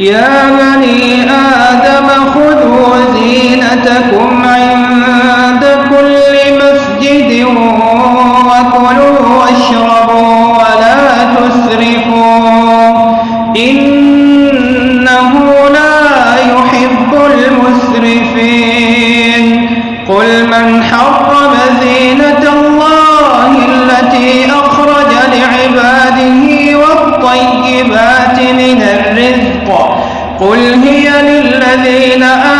يا بني آدم خذوا زينتكم عند كل مسجد وكلوا واشربوا ولا تسرفوا. إنه لا يحب المسرفين. قل من حرم زينة الله التي أخرج لعباده والطيبات من الرزق قل هي للذين آمنوا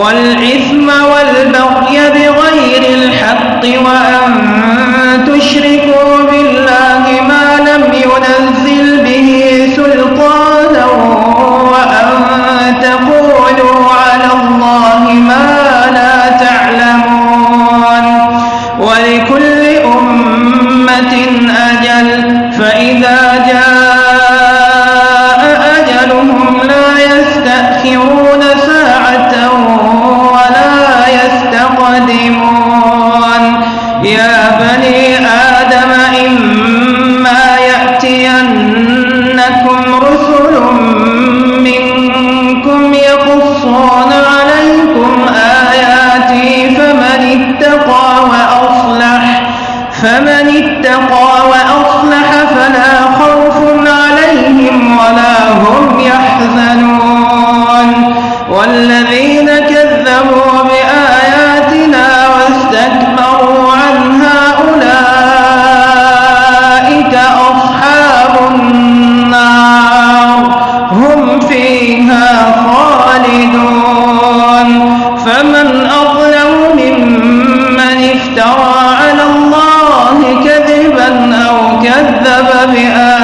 والإثم والبغي بغير الحق وأن تشركوا بالله ما لم ينزل به سلطانا وأن تقولوا على الله ما لا تعلمون ولكل أمة أجل فإذا سلطان عليكم آياتي فمن اتقى وأصلح فمن اتقى وأصلح فلا الله كذبا أو كذب بآخر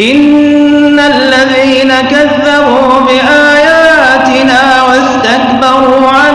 إن الذين كذبوا بآياتنا واستكبروا عنها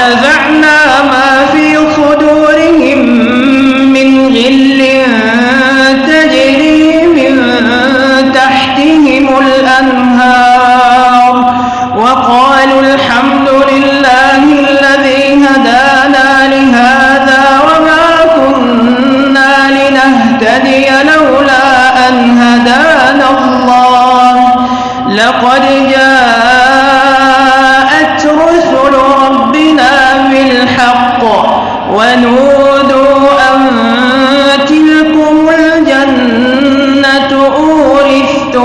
ونزعنا ما في صدورهم من غل تجري من تحتهم الأنهار. وقالوا الحمد لله الذي هدانا لهذا وما كنا لنهتدي لولا أن هدانا الله. لقد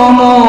como